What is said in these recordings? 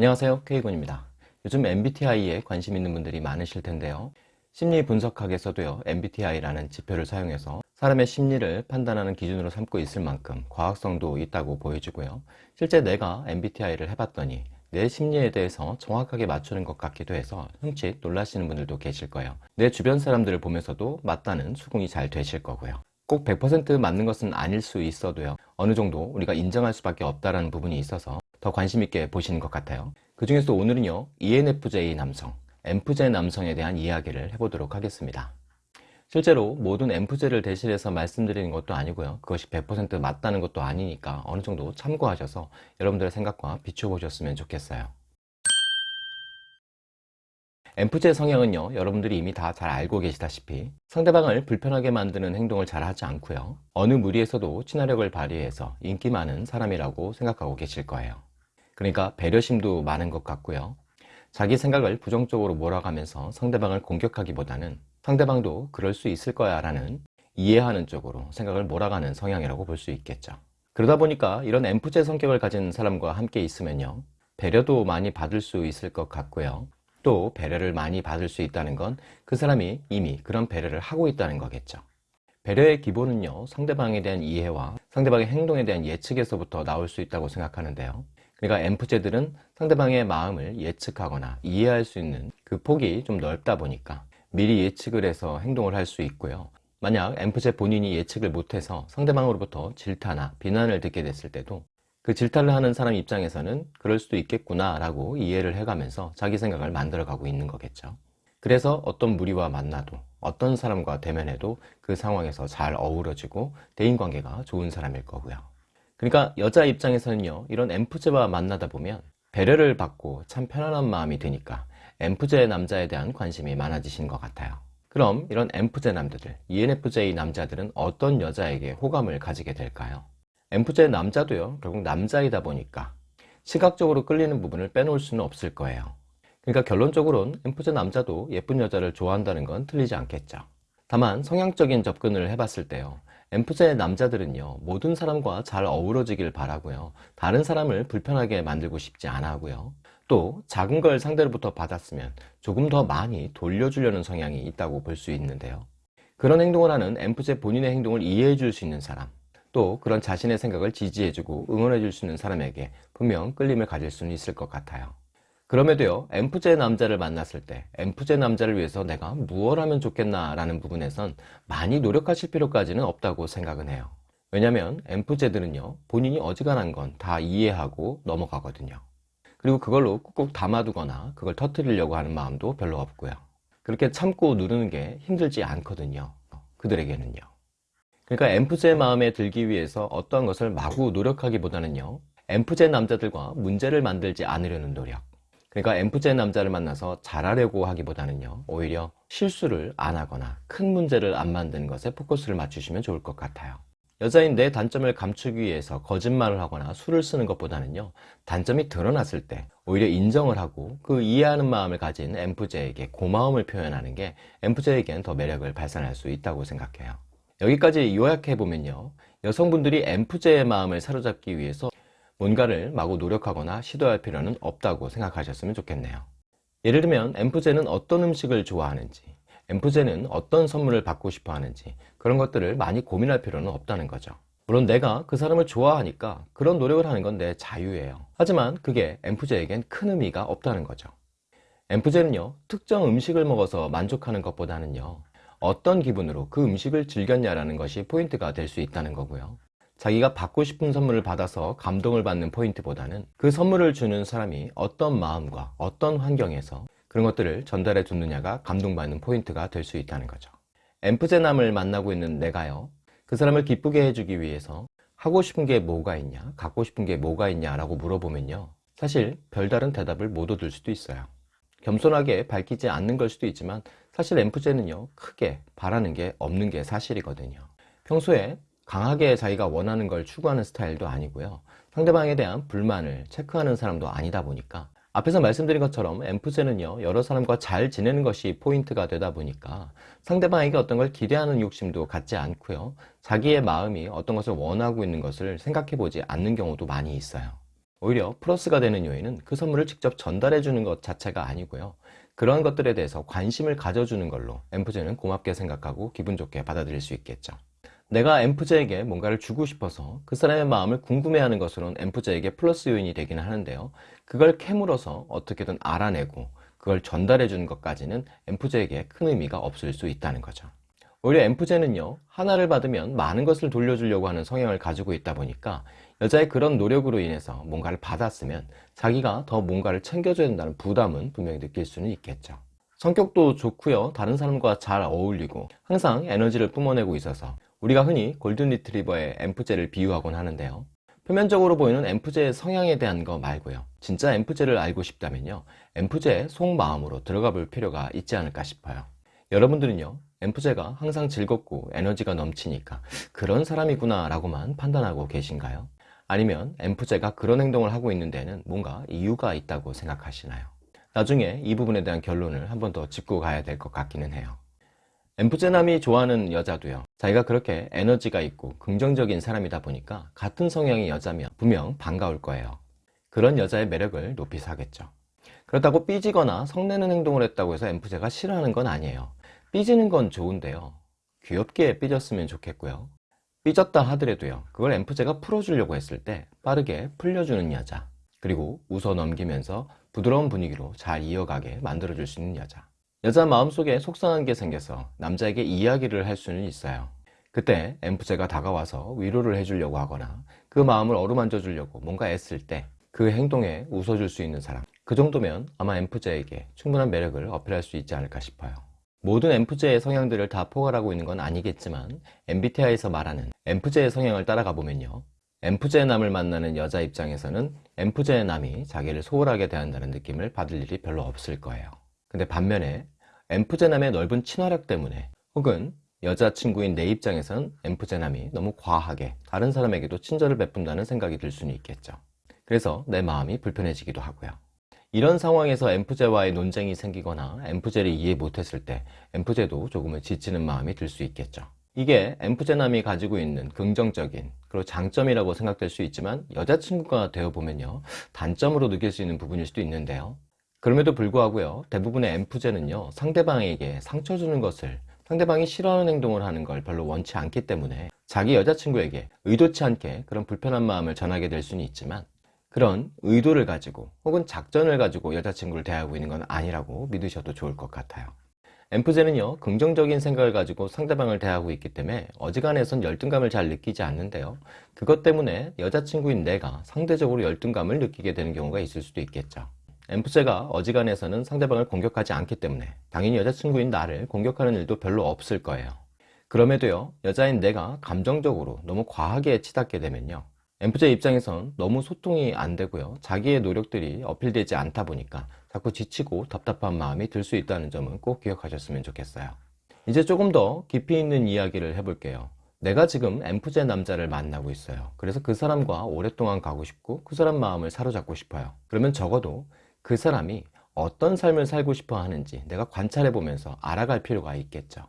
안녕하세요. K군입니다. 요즘 MBTI에 관심 있는 분들이 많으실 텐데요. 심리 분석학에서도요 MBTI라는 지표를 사용해서 사람의 심리를 판단하는 기준으로 삼고 있을 만큼 과학성도 있다고 보여지고요. 실제 내가 MBTI를 해봤더니 내 심리에 대해서 정확하게 맞추는 것 같기도 해서 흠칫 놀라시는 분들도 계실 거예요. 내 주변 사람들을 보면서도 맞다는 수긍이 잘 되실 거고요. 꼭 100% 맞는 것은 아닐 수 있어도요 어느 정도 우리가 인정할 수밖에 없다는 부분이 있어서 더 관심 있게 보시는 것 같아요. 그 중에서 오늘은요 ENFJ 남성, MFJ 남성에 대한 이야기를 해보도록 하겠습니다. 실제로 모든 MFJ를 대신해서 말씀드리는 것도 아니고요 그것이 100% 맞다는 것도 아니니까 어느 정도 참고하셔서 여러분들의 생각과 비춰보셨으면 좋겠어요. MFJ 성향은요 여러분들이 이미 다 잘 알고 계시다시피 상대방을 불편하게 만드는 행동을 잘 하지 않고요 어느 무리에서도 친화력을 발휘해서 인기 많은 사람이라고 생각하고 계실 거예요 그러니까 배려심도 많은 것 같고요. 자기 생각을 부정적으로 몰아가면서 상대방을 공격하기보다는 상대방도 그럴 수 있을 거야 라는 이해하는 쪽으로 생각을 몰아가는 성향이라고 볼 수 있겠죠. 그러다 보니까 이런 엠프제 성격을 가진 사람과 함께 있으면요 배려도 많이 받을 수 있을 것 같고요. 또 배려를 많이 받을 수 있다는 건 그 사람이 이미 그런 배려를 하고 있다는 거겠죠. 배려의 기본은요 상대방에 대한 이해와 상대방의 행동에 대한 예측에서부터 나올 수 있다고 생각하는데요 그러니까 엠프제들은 상대방의 마음을 예측하거나 이해할 수 있는 그 폭이 좀 넓다 보니까 미리 예측을 해서 행동을 할 수 있고요. 만약 엠프제 본인이 예측을 못해서 상대방으로부터 질타나 비난을 듣게 됐을 때도 그 질타를 하는 사람 입장에서는 그럴 수도 있겠구나 라고 이해를 해가면서 자기 생각을 만들어 가고 있는 거겠죠. 그래서 어떤 무리와 만나도 어떤 사람과 대면해도 그 상황에서 잘 어우러지고 대인관계가 좋은 사람일 거고요 그러니까 여자 입장에서는요 이런 엠프제와 만나다 보면 배려를 받고 참 편안한 마음이 드니까 엠프제 남자에 대한 관심이 많아지신 것 같아요. 그럼 이런 엠프제 남자들, ENFJ 남자들은 어떤 여자에게 호감을 가지게 될까요? 엠프제 남자도요 결국 남자이다 보니까 시각적으로 끌리는 부분을 빼놓을 수는 없을 거예요. 그러니까 결론적으로는 엠프제 남자도 예쁜 여자를 좋아한다는 건 틀리지 않겠죠. 다만 성향적인 접근을 해봤을 때요 엠프제 남자들은요 모든 사람과 잘 어우러지길 바라고요. 다른 사람을 불편하게 만들고 싶지 않아 하고요. 또 작은 걸 상대로부터 받았으면 조금 더 많이 돌려주려는 성향이 있다고 볼 수 있는데요. 그런 행동을 하는 엠프제 본인의 행동을 이해해 줄 수 있는 사람 또 그런 자신의 생각을 지지해주고 응원해 줄 수 있는 사람에게 분명 끌림을 가질 수는 있을 것 같아요 그럼에도요 엠프제 남자를 만났을 때 엠프제 남자를 위해서 내가 무엇 하면 좋겠나 라는 부분에선 많이 노력하실 필요까지는 없다고 생각은 해요. 왜냐면 엠프제들은요 본인이 어지간한 건 다 이해하고 넘어가거든요. 그리고 그걸로 꾹꾹 담아두거나 그걸 터뜨리려고 하는 마음도 별로 없고요. 그렇게 참고 누르는 게 힘들지 않거든요 그들에게는요. 그러니까 엠프제 마음에 들기 위해서 어떠한 것을 마구 노력하기보다는요 엠프제 남자들과 문제를 만들지 않으려는 노력 그러니까 엠프제 남자를 만나서 잘하려고 하기보다는요 오히려 실수를 안 하거나 큰 문제를 안 만드는 것에 포커스를 맞추시면 좋을 것 같아요. 여자인 내 단점을 감추기 위해서 거짓말을 하거나 술을 쓰는 것보다는요 단점이 드러났을 때 오히려 인정을 하고 그 이해하는 마음을 가진 엠프제에게 고마움을 표현하는 게 엠프제에겐 더 매력을 발산할 수 있다고 생각해요. 여기까지 요약해보면요 여성분들이 엠프제의 마음을 사로잡기 위해서 뭔가를 마구 노력하거나 시도할 필요는 없다고 생각하셨으면 좋겠네요. 예를 들면 엠프제는 어떤 음식을 좋아하는지 엔프제는 어떤 선물을 받고 싶어 하는지 그런 것들을 많이 고민할 필요는 없다는 거죠. 물론 내가 그 사람을 좋아하니까 그런 노력을 하는 건 내 자유예요. 하지만 그게 엔프제에겐 큰 의미가 없다는 거죠. 엔프제는요 특정 음식을 먹어서 만족하는 것보다는요 어떤 기분으로 그 음식을 즐겼냐라는 것이 포인트가 될 수 있다는 거고요 자기가 받고 싶은 선물을 받아서 감동을 받는 포인트보다는 그 선물을 주는 사람이 어떤 마음과 어떤 환경에서 그런 것들을 전달해 줬느냐가 감동받는 포인트가 될 수 있다는 거죠. 엠프제남을 만나고 있는 내가요. 그 사람을 기쁘게 해주기 위해서 하고 싶은 게 뭐가 있냐 갖고 싶은 게 뭐가 있냐 라고 물어보면요. 사실 별다른 대답을 못 얻을 수도 있어요. 겸손하게 밝히지 않는 걸 수도 있지만 사실 엠프제는요 크게 바라는 게 없는 게 사실이거든요. 평소에 강하게 자기가 원하는 걸 추구하는 스타일도 아니고요 상대방에 대한 불만을 체크하는 사람도 아니다 보니까 앞에서 말씀드린 것처럼 엠프제는요 여러 사람과 잘 지내는 것이 포인트가 되다 보니까 상대방에게 어떤 걸 기대하는 욕심도 갖지 않고요 자기의 마음이 어떤 것을 원하고 있는 것을 생각해 보지 않는 경우도 많이 있어요 오히려 플러스가 되는 요인은 그 선물을 직접 전달해 주는 것 자체가 아니고요. 그런 것들에 대해서 관심을 가져주는 걸로 엠프제는 고맙게 생각하고 기분 좋게 받아들일 수 있겠죠. 내가 엠프제에게 뭔가를 주고 싶어서 그 사람의 마음을 궁금해하는 것으로는 엠프제에게 플러스 요인이 되기는 하는데요. 그걸 캐물어서 어떻게든 알아내고 그걸 전달해 주는 것까지는 엠프제에게 큰 의미가 없을 수 있다는 거죠. 오히려 엠프제는요 하나를 받으면 많은 것을 돌려주려고 하는 성향을 가지고 있다 보니까 여자의 그런 노력으로 인해서 뭔가를 받았으면 자기가 더 뭔가를 챙겨줘야 된다는 부담은 분명히 느낄 수는 있겠죠 성격도 좋고요 다른 사람과 잘 어울리고 항상 에너지를 뿜어내고 있어서 우리가 흔히 골든 리트리버의 엠프제를 비유하곤 하는데요. 표면적으로 보이는 엠프제의 성향에 대한 거 말고요. 진짜 엠프제를 알고 싶다면요. 엠프제의 속마음으로 들어가 볼 필요가 있지 않을까 싶어요. 여러분들은요 엠프제가 항상 즐겁고 에너지가 넘치니까 그런 사람이구나 라고만 판단하고 계신가요? 아니면 엠프제가 그런 행동을 하고 있는 데는 뭔가 이유가 있다고 생각하시나요? 나중에 이 부분에 대한 결론을 한 번 더 짚고 가야 될 것 같기는 해요 엠프제남이 좋아하는 여자도요. 자기가 그렇게 에너지가 있고 긍정적인 사람이다 보니까 같은 성향의 여자면 분명 반가울 거예요. 그런 여자의 매력을 높이 사겠죠. 그렇다고 삐지거나 성내는 행동을 했다고 해서 엠프제가 싫어하는 건 아니에요. 삐지는 건 좋은데요. 귀엽게 삐졌으면 좋겠고요. 삐졌다 하더라도요. 그걸 엠프제가 풀어주려고 했을 때 빠르게 풀려주는 여자 그리고 웃어 넘기면서 부드러운 분위기로 잘 이어가게 만들어줄 수 있는 여자 여자 마음속에 속상한 게 생겨서 남자에게 이야기를 할 수는 있어요. 그때 엠프제가 다가와서 위로를 해주려고 하거나 그 마음을 어루만져 주려고 뭔가 애쓸 때 그 행동에 웃어줄 수 있는 사람. 그 정도면 아마 엠프제에게 충분한 매력을 어필할 수 있지 않을까 싶어요. 모든 엠프제의 성향들을 다 포괄하고 있는 건 아니겠지만 MBTI에서 말하는 엠프제의 성향을 따라가 보면요. 엠프제의 남을 만나는 여자 입장에서는 엠프제의 남이 자기를 소홀하게 대한다는 느낌을 받을 일이 별로 없을 거예요 근데 반면에 엠프제의 남의 넓은 친화력 때문에 혹은 여자친구인 내 입장에선 엠프제의 남이 너무 과하게 다른 사람에게도 친절을 베푼다는 생각이 들 수는 있겠죠. 그래서 내 마음이 불편해지기도 하고요. 이런 상황에서 엠프제와의 논쟁이 생기거나 엠프제를 이해 못했을 때 엠프제도 조금은 지치는 마음이 들 수 있겠죠. 이게 엠프제남이 가지고 있는 긍정적인 그리고 장점이라고 생각될 수 있지만 여자친구가 되어보면요. 단점으로 느낄 수 있는 부분일 수도 있는데요 그럼에도 불구하고요 대부분의 엠프제는요 상대방에게 상처 주는 것을 상대방이 싫어하는 행동을 하는 걸 별로 원치 않기 때문에 자기 여자친구에게 의도치 않게 그런 불편한 마음을 전하게 될 수는 있지만 그런 의도를 가지고 혹은 작전을 가지고 여자친구를 대하고 있는 건 아니라고 믿으셔도 좋을 것 같아요. 엠프제는요 긍정적인 생각을 가지고 상대방을 대하고 있기 때문에 어지간해선 열등감을 잘 느끼지 않는데요. 그것 때문에 여자친구인 내가 상대적으로 열등감을 느끼게 되는 경우가 있을 수도 있겠죠 엠프제가 어지간해서는 상대방을 공격하지 않기 때문에 당연히 여자친구인 나를 공격하는 일도 별로 없을 거예요. 그럼에도요 여자인 내가 감정적으로 너무 과하게 치닫게 되면요 엠프제 입장에선 너무 소통이 안 되고요 자기의 노력들이 어필되지 않다 보니까 자꾸 지치고 답답한 마음이 들 수 있다는 점은 꼭 기억하셨으면 좋겠어요. 이제 조금 더 깊이 있는 이야기를 해볼게요. 내가 지금 엠프제 남자를 만나고 있어요. 그래서 그 사람과 오랫동안 가고 싶고 그 사람 마음을 사로잡고 싶어요. 그러면 적어도 그 사람이 어떤 삶을 살고 싶어 하는지 내가 관찰해 보면서 알아갈 필요가 있겠죠.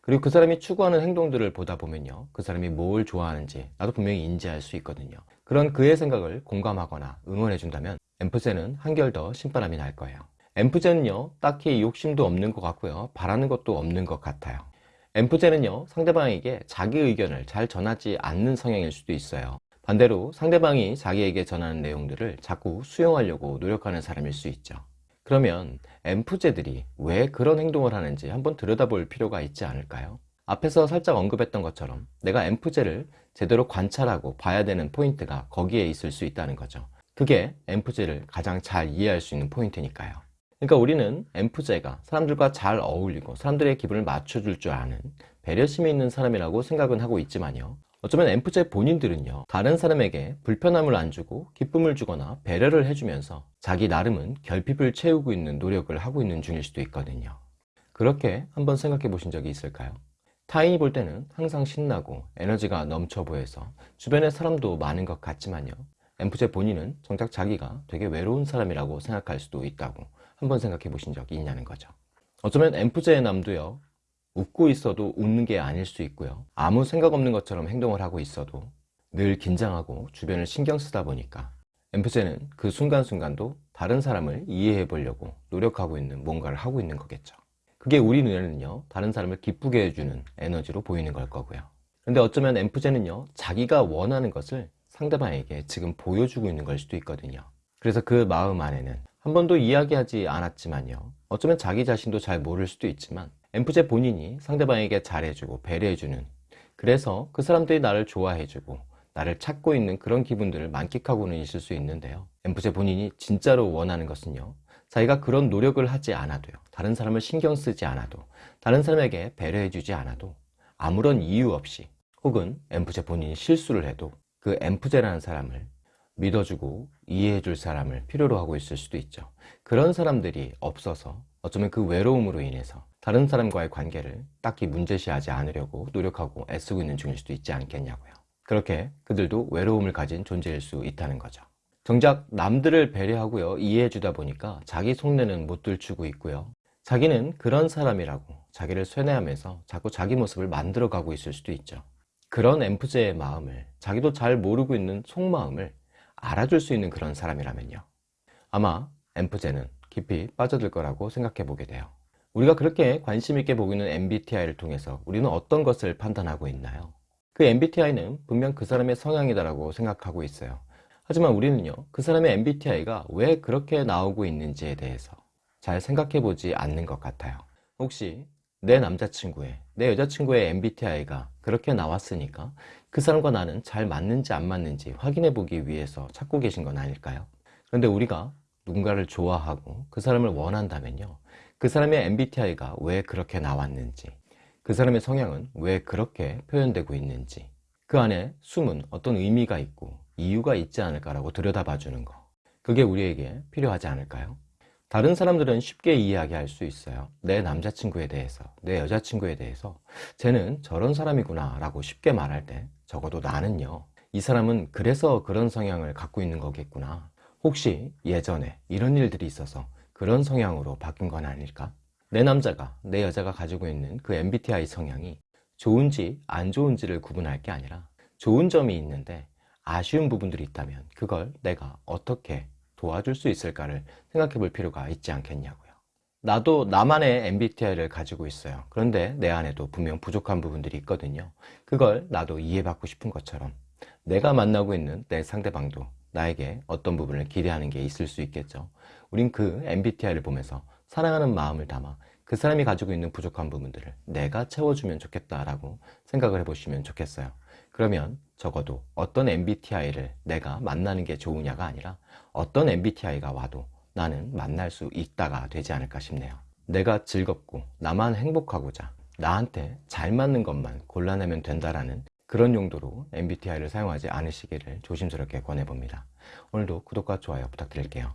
그리고 그 사람이 추구하는 행동들을 보다 보면요. 그 사람이 뭘 좋아하는지 나도 분명히 인지할 수 있거든요. 그런 그의 생각을 공감하거나 응원해 준다면 엠프제는 한결 더 신바람이 날 거예요. 엠프제는요 딱히 욕심도 없는 것 같고요. 바라는 것도 없는 것 같아요. 엠프제는요 상대방에게 자기 의견을 잘 전하지 않는 성향일 수도 있어요 반대로 상대방이 자기에게 전하는 내용들을 자꾸 수용하려고 노력하는 사람일 수 있죠. 그러면 엠프제들이 왜 그런 행동을 하는지 한번 들여다볼 필요가 있지 않을까요? 앞에서 살짝 언급했던 것처럼 내가 엠프제를 제대로 관찰하고 봐야 되는 포인트가 거기에 있을 수 있다는 거죠. 그게 엠프제를 가장 잘 이해할 수 있는 포인트니까요. 그러니까 우리는 엠프제가 사람들과 잘 어울리고 사람들의 기분을 맞춰줄 줄 아는 배려심이 있는 사람이라고 생각은 하고 있지만요 어쩌면 엠프제 본인들은요 다른 사람에게 불편함을 안 주고 기쁨을 주거나 배려를 해주면서 자기 나름은 결핍을 채우고 있는 노력을 하고 있는 중일 수도 있거든요 그렇게 한번 생각해 보신 적이 있을까요? 타인이 볼 때는 항상 신나고 에너지가 넘쳐 보여서 주변에 사람도 많은 것 같지만요 엠프제 본인은 정작 자기가 되게 외로운 사람이라고 생각할 수도 있다고 한번 생각해 보신 적이 있냐는 거죠 어쩌면 엠프제의 남도요 웃고 있어도 웃는 게 아닐 수 있고요 아무 생각 없는 것처럼 행동을 하고 있어도 늘 긴장하고 주변을 신경 쓰다 보니까 엠프제는 그 순간순간도 다른 사람을 이해해 보려고 노력하고 있는 뭔가를 하고 있는 거겠죠. 그게 우리 눈에는요, 다른 사람을 기쁘게 해주는 에너지로 보이는 걸 거고요. 근데 어쩌면 엠프제는요, 자기가 원하는 것을 상대방에게 지금 보여주고 있는 걸 수도 있거든요. 그래서 그 마음 안에는 한 번도 이야기하지 않았지만요. 어쩌면 자기 자신도 잘 모를 수도 있지만 엠프제 본인이 상대방에게 잘해주고 배려해주는 그래서 그 사람들이 나를 좋아해주고 나를 찾고 있는 그런 기분들을 만끽하고는 있을 수 있는데요. 엠프제 본인이 진짜로 원하는 것은요. 자기가 그런 노력을 하지 않아도요. 다른 사람을 신경 쓰지 않아도 다른 사람에게 배려해주지 않아도 아무런 이유 없이 혹은 엠프제 본인이 실수를 해도 그 엠프제라는 사람을 믿어주고 이해해줄 사람을 필요로 하고 있을 수도 있죠. 그런 사람들이 없어서 어쩌면 그 외로움으로 인해서 다른 사람과의 관계를 딱히 문제시하지 않으려고 노력하고 애쓰고 있는 중일 수도 있지 않겠냐고요. 그렇게 그들도 외로움을 가진 존재일 수 있다는 거죠. 정작 남들을 배려하고요, 이해해주다 보니까 자기 속내는 못 들추고 있고요. 자기는 그런 사람이라고 자기를 쇠뇌하면서 자꾸 자기 모습을 만들어가고 있을 수도 있죠. 그런 엠프제의 마음을 자기도 잘 모르고 있는 속마음을 알아줄 수 있는 그런 사람이라면요. 아마 엠프제는 깊이 빠져들 거라고 생각해 보게 돼요. 우리가 그렇게 관심 있게 보고 있는 MBTI를 통해서 우리는 어떤 것을 판단하고 있나요? 그 MBTI는 분명 그 사람의 성향이다라고 생각하고 있어요. 하지만 우리는요, 그 사람의 MBTI가 왜 그렇게 나오고 있는지에 대해서 잘 생각해 보지 않는 것 같아요. 혹시 내 남자친구의, 내 여자친구의 MBTI가 그렇게 나왔으니까 그 사람과 나는 잘 맞는지 안 맞는지 확인해 보기 위해서 찾고 계신 건 아닐까요? 그런데 우리가 누군가를 좋아하고 그 사람을 원한다면요. 그 사람의 MBTI가 왜 그렇게 나왔는지, 그 사람의 성향은 왜 그렇게 표현되고 있는지, 그 안에 숨은 어떤 의미가 있고 이유가 있지 않을까라고 들여다봐 주는 거. 그게 우리에게 필요하지 않을까요? 다른 사람들은 쉽게 이야기할 수 있어요. 내 남자친구에 대해서, 내 여자친구에 대해서 쟤는 저런 사람이구나 라고 쉽게 말할 때 적어도 나는요. 이 사람은 그래서 그런 성향을 갖고 있는 거겠구나. 혹시 예전에 이런 일들이 있어서 그런 성향으로 바뀐 건 아닐까? 내 남자가, 내 여자가 가지고 있는 그 MBTI 성향이 좋은지 안 좋은지를 구분할 게 아니라 좋은 점이 있는데 아쉬운 부분들이 있다면 그걸 내가 어떻게 도와줄 수 있을까를 생각해 볼 필요가 있지 않겠냐고요. 나도 나만의 MBTI를 가지고 있어요. 그런데 내 안에도 분명 부족한 부분들이 있거든요. 그걸 나도 이해받고 싶은 것처럼 내가 만나고 있는 내 상대방도 나에게 어떤 부분을 기대하는 게 있을 수 있겠죠. 우린 그 MBTI를 보면서 사랑하는 마음을 담아 그 사람이 가지고 있는 부족한 부분들을 내가 채워주면 좋겠다라고 생각을 해보시면 좋겠어요. 그러면 적어도 어떤 MBTI를 내가 만나는 게 좋으냐가 아니라 어떤 MBTI가 와도 나는 만날 수 있다가 되지 않을까 싶네요. 내가 즐겁고 나만 행복하고자 나한테 잘 맞는 것만 골라내면 된다라는 그런 용도로 MBTI를 사용하지 않으시기를 조심스럽게 권해봅니다. 오늘도 구독과 좋아요 부탁드릴게요.